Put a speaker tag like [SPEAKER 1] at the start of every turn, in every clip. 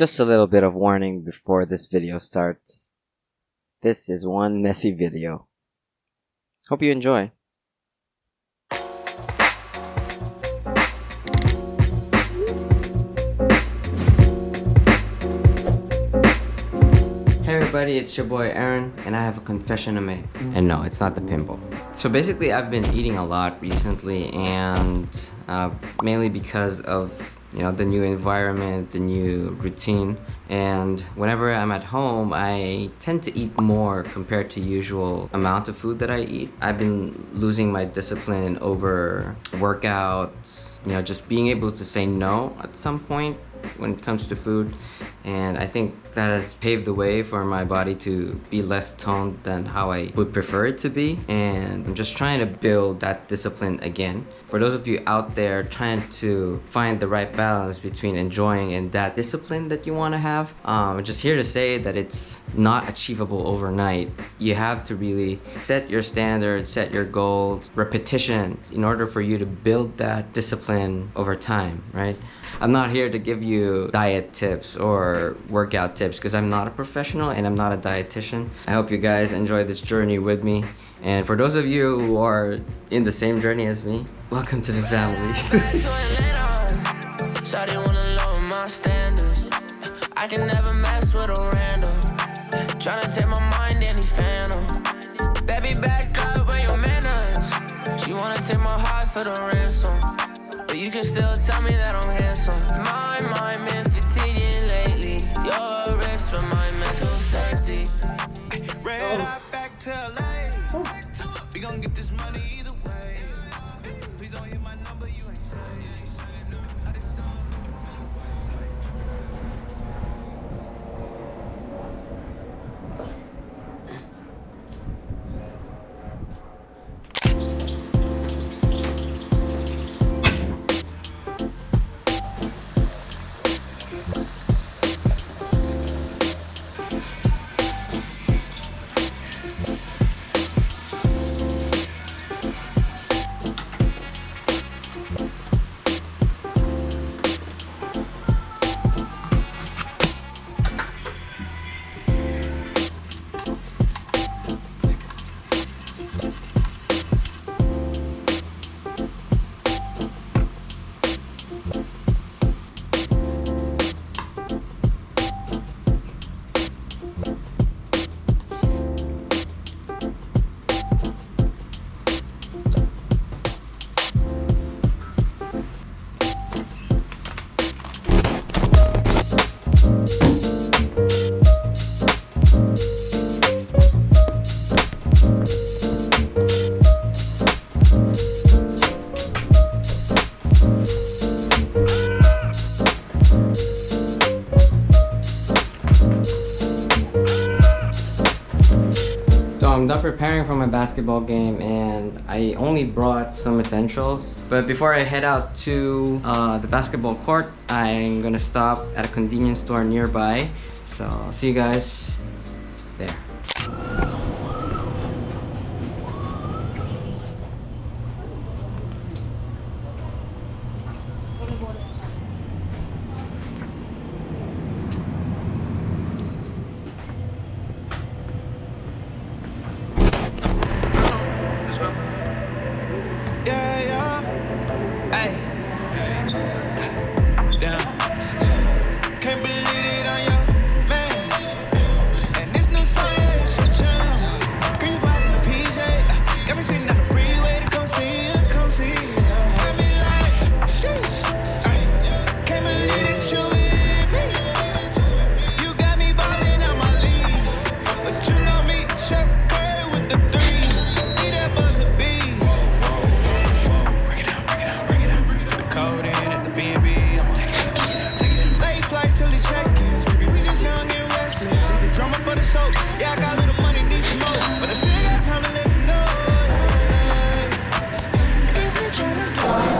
[SPEAKER 1] Just a little bit of warning before this video starts. This is one messy video. Hope you enjoy. Hey everybody, it's your boy Aaron, and I have a confession to make. And no, it's not the pimple. So basically, I've been eating a lot recently, and uh, mainly because of you know the new environment, the new routine. And whenever I'm at home, I tend to eat more compared to usual amount of food that I eat. I've been losing my discipline over workouts, you know, just being able to say no at some point when it comes to food and I think that has paved the way for my body to be less toned than how I would prefer it to be and I'm just trying to build that discipline again. For those of you out there trying to find the right balance between enjoying and that discipline that you want to have, um, I'm just here to say that it's not achievable overnight. You have to really set your standards, set your goals, repetition in order for you to build that discipline over time, right? I'm not here to give you diet tips or workout tips because I'm not a professional and I'm not a dietitian. I hope you guys enjoy this journey with me. And for those of you who are in the same journey as me, welcome to the family. Tryna take my mind any phantom. Baby back up where your manners. She wanna take my heart for the ransom. You can still tell me that I'm handsome. My mind been fatiguing lately. You're a risk for my mental safety. Red oh. back to LA. We gon' get this money done preparing for my basketball game and I only brought some essentials. But before I head out to uh, the basketball court, I'm gonna stop at a convenience store nearby. So I'll see you guys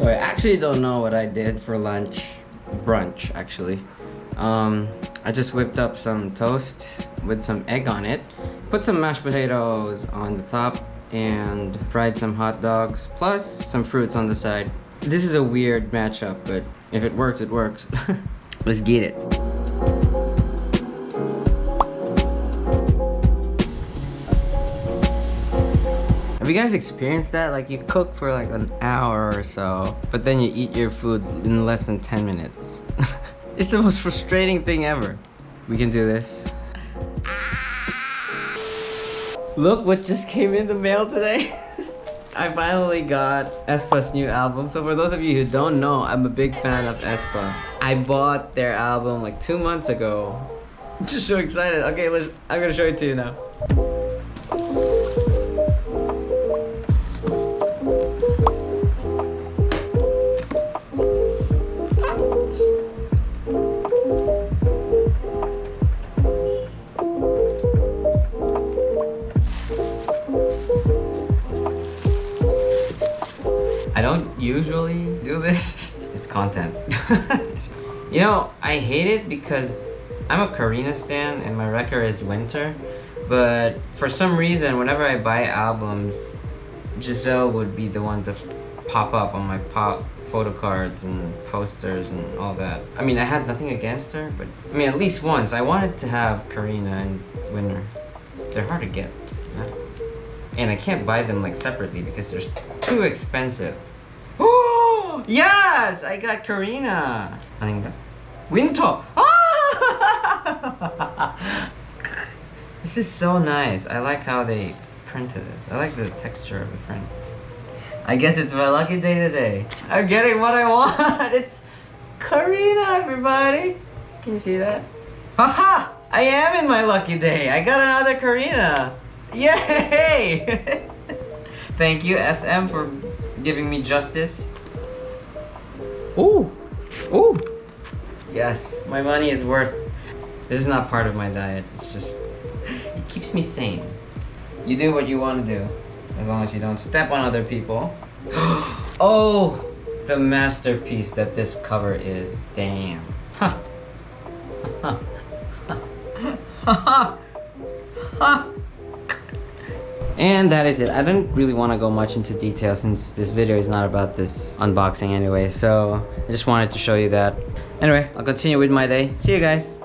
[SPEAKER 1] So I actually don't know what I did for lunch, brunch actually. Um, I just whipped up some toast with some egg on it, put some mashed potatoes on the top, and fried some hot dogs, plus some fruits on the side. This is a weird matchup, but if it works, it works. Let's get it. You guys experienced that? Like you cook for like an hour or so, but then you eat your food in less than 10 minutes. it's the most frustrating thing ever. We can do this. Look what just came in the mail today. I finally got aespa's new album. So for those of you who don't know, I'm a big fan of aespa. I bought their album like two months ago. I'm just so excited. Okay, let's. I'm gonna show it to you now. Content. you know, I hate it because I'm a Karina stan and my wrecker is Winter. But for some reason, whenever I buy albums, Giselle would be the one to pop up on my pop photo cards and posters and all that. I mean, I had nothing against her, but I mean, at least once I wanted to have Karina and Winter. They're hard to get. And I can't buy them like separately because they're too expensive. Oh! Oh yes, I got Karina. 아닌가? Winter. Ah! this is so nice. I like how they printed this. I like the texture of the print. I guess it's my lucky day today. I'm getting what I want. It's Karina, everybody. Can you see that? Haha! I am in my lucky day. I got another Karina. Yay! Thank you, SM, for giving me justice. Ooh! Ooh! Yes, my money is worth. This is not part of my diet. It's just. It keeps me sane. You do what you want to do, as long as you don't step on other people. oh! The masterpiece that this cover is. Damn. Ha! Ha! Ha! Ha! And that is it. I didn't really want to go much into detail since this video is not about this unboxing anyway. So I just wanted to show you that. Anyway, I'll continue with my day. See you guys.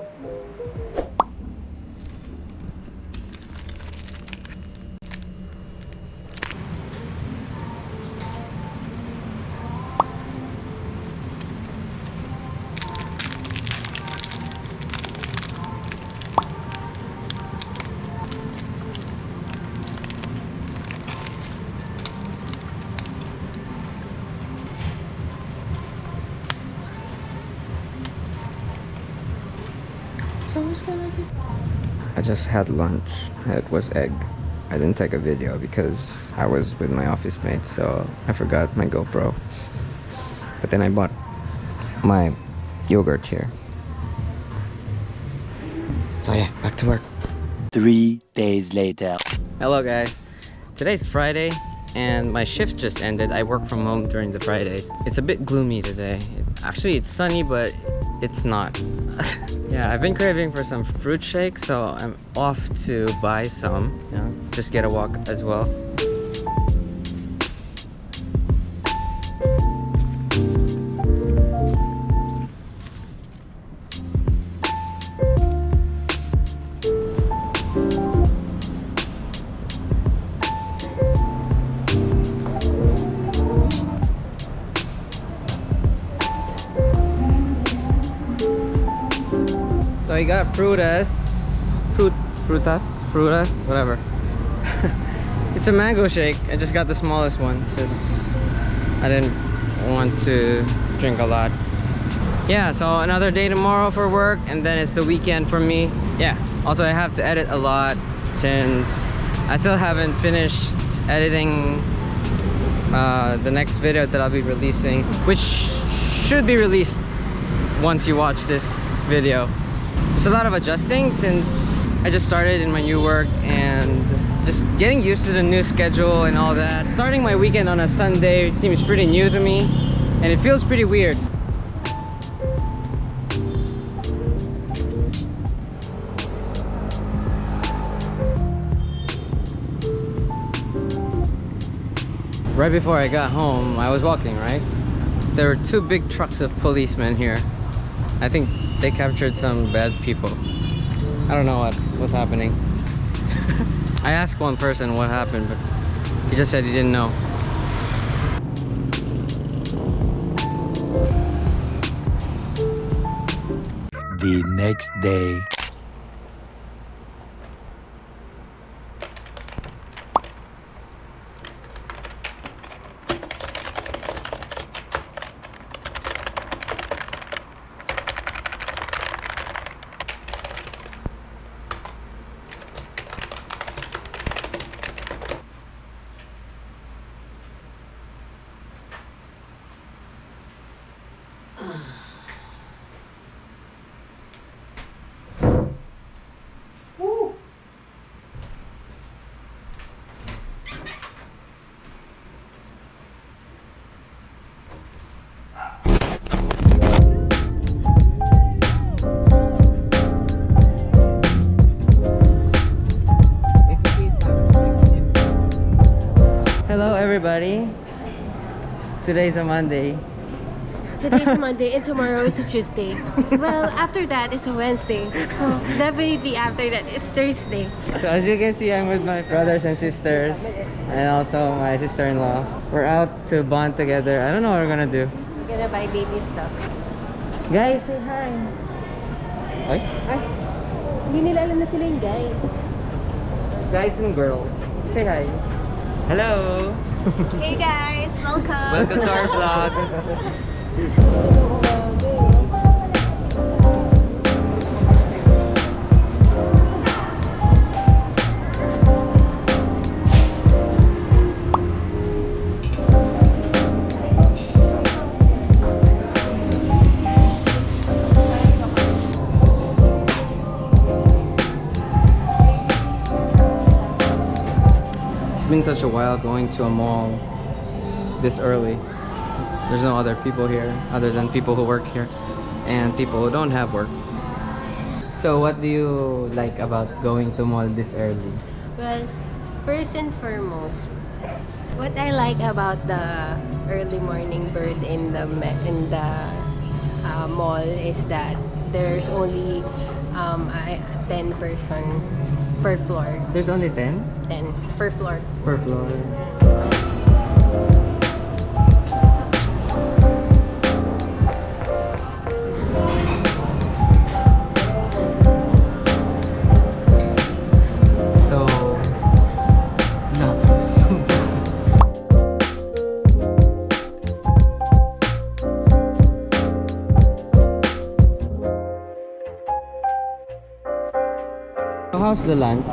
[SPEAKER 2] So what's gonna be?
[SPEAKER 1] I just had lunch. It was egg. I didn't take a video because I was with my office mate, so I forgot my GoPro. But then I bought my yogurt here. So yeah, back to work.
[SPEAKER 3] Three days later.
[SPEAKER 1] Hello guys. Today's Friday and my shift just ended. I work from home during the Fridays. It's a bit gloomy today. Actually, it's sunny, but it's not. yeah, I've been craving for some fruit shake, so I'm off to buy some. Just get a walk as well. I got frutas, fruit, frutas, frutas, whatever. it's a mango shake. I just got the smallest one. Just I didn't want to drink a lot. Yeah, so another day tomorrow for work, and then it's the weekend for me. Yeah. Also, I have to edit a lot since I still haven't finished editing uh, the next video that I'll be releasing, which should be released once you watch this video. There's a lot of adjusting since I just started in my new work and just getting used to the new schedule and all that. Starting my weekend on a Sunday seems pretty new to me and it feels pretty weird. Right before I got home, I was walking, right? There were two big trucks of policemen here. I think they captured some bad people. I don't know what was happening. I asked one person what happened, but he just said he didn't know.
[SPEAKER 3] The next day.
[SPEAKER 1] Everybody. Today's a Monday.
[SPEAKER 2] Today's Monday and tomorrow is a Tuesday. well, after that is a Wednesday. So definitely after that is Thursday.
[SPEAKER 1] So as you can see, I'm with my brothers and sisters and also my sister-in-law. We're out to bond together. I don't know what we're gonna do.
[SPEAKER 2] We're gonna buy baby stuff.
[SPEAKER 1] Guys,
[SPEAKER 2] Say hi.
[SPEAKER 1] Ay,
[SPEAKER 2] Ay, hindi nila alam na sila yung guys.
[SPEAKER 1] guys and girl, say hi. Hello.
[SPEAKER 2] Hey guys, welcome.
[SPEAKER 1] Welcome to our vlog. been such a while going to a mall this early. There's no other people here other than people who work here and people who don't have work. So what do you like about going to mall this early?
[SPEAKER 2] Well, first and foremost, what I like about the early morning bird in the in the uh, mall is that there's only um, a 10 person per floor.
[SPEAKER 1] There's only 10
[SPEAKER 2] 10 per floor.
[SPEAKER 1] per floor. The lunch?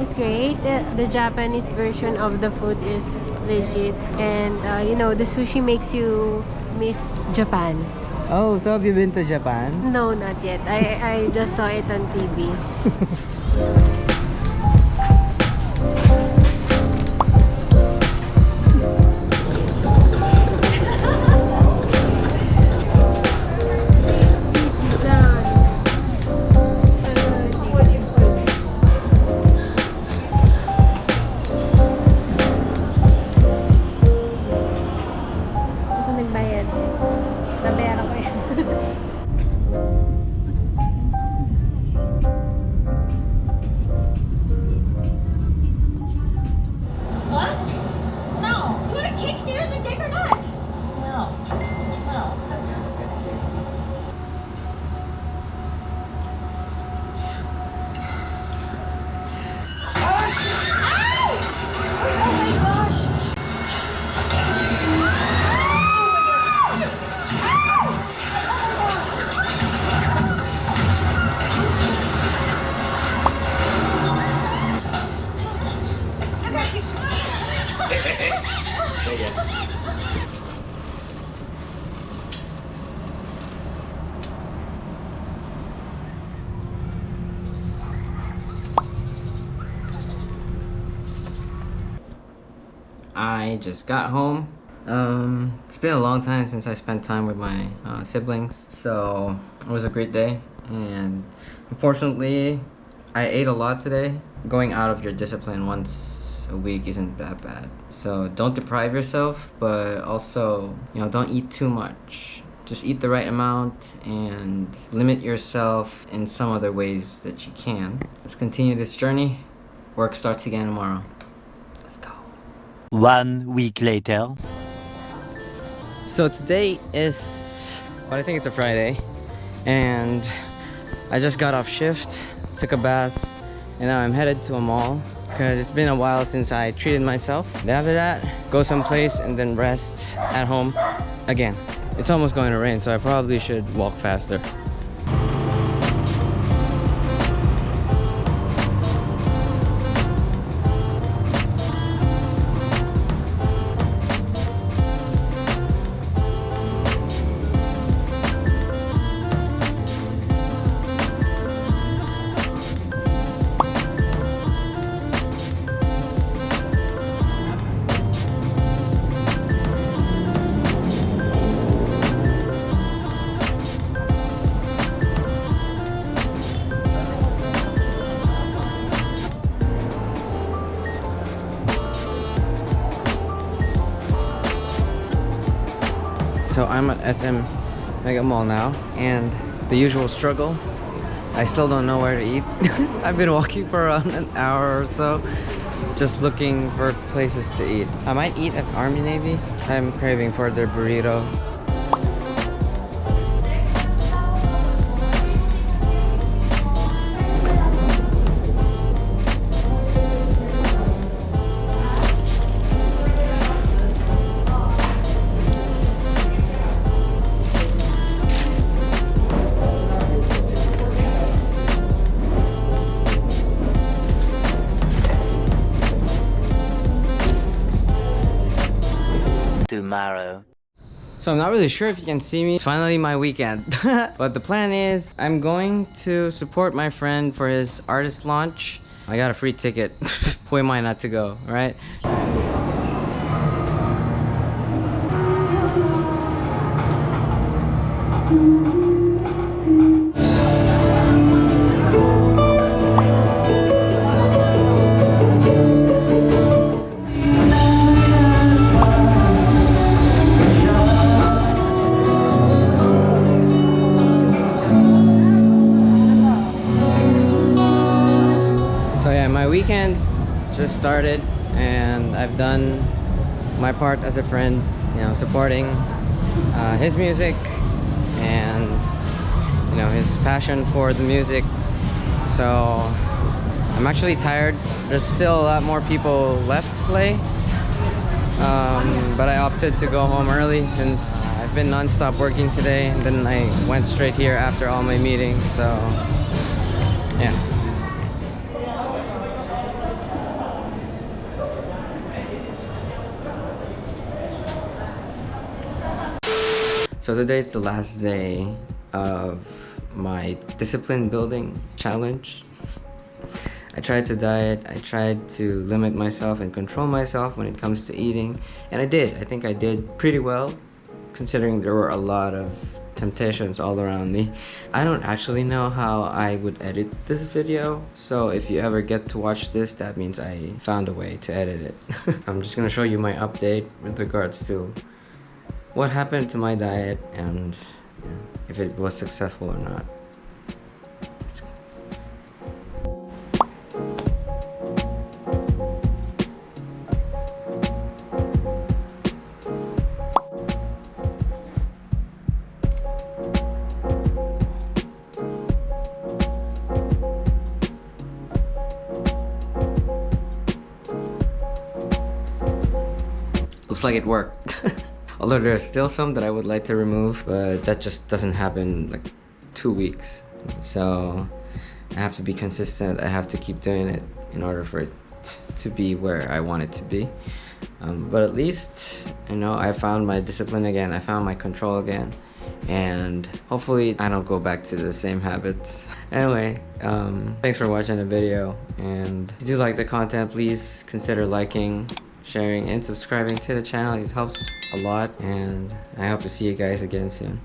[SPEAKER 2] It's great. The, Japanese version of the food is legit. And, uh, you know, the sushi makes you miss Japan.
[SPEAKER 1] Oh, so have you been to Japan?
[SPEAKER 2] No, not yet. I, I just saw it on TV.
[SPEAKER 1] just got home. Um, it's been a long time since I spent time with my uh, siblings, so it was a great day. And unfortunately, I ate a lot today. Going out of your discipline once a week isn't that bad. So don't deprive yourself, but also, you know, don't eat too much. Just eat the right amount and limit yourself in some other ways that you can. Let's continue this journey. Work starts again tomorrow.
[SPEAKER 3] One week later.
[SPEAKER 1] So today is, well, I think it's a Friday, and I just got off shift, took a bath, and now I'm headed to a mall because it's been a while since I treated myself. Then after that, go someplace and then rest at home again. It's almost going to rain, so I probably should walk faster. I'm at SM Mega Mall now, and the usual struggle. I still don't know where to eat. I've been walking for around an hour or so, just looking for places to eat. I might eat at Army Navy. I'm craving for their burrito. So I'm not really sure if you can see me. It's finally my weekend. but the plan is I'm going to support my friend for his artist launch. I got a free ticket. Who am I not to go, right? Just started and I've done my part as a friend, you know, supporting uh, his music and you know his passion for the music. So I'm actually tired. There's still a lot more people left to play, um, but I opted to go home early since I've been non-stop working today. And then I went straight here after all my meetings. So yeah. So today is the last day of my discipline building challenge. I tried to diet, I tried to limit myself and control myself when it comes to eating, and I did. I think I did pretty well considering there were a lot of temptations all around me. I don't actually know how I would edit this video, so if you ever get to watch this, that means I found a way to edit it. I'm just gonna show you my update with regards to what happened to my diet and you know, if it was successful or not. Looks like it worked. Although there's still some that I would like to remove, but that just doesn't happen like two weeks. So I have to be consistent. I have to keep doing it in order for it to be where I want it to be. Um, but at least, you know, I found my discipline again. I found my control again. And hopefully I don't go back to the same habits. Anyway, um, thanks for watching the video. And if you do like the content, please consider liking, sharing, and subscribing to the channel. It helps a lot, and I hope to see you guys again soon.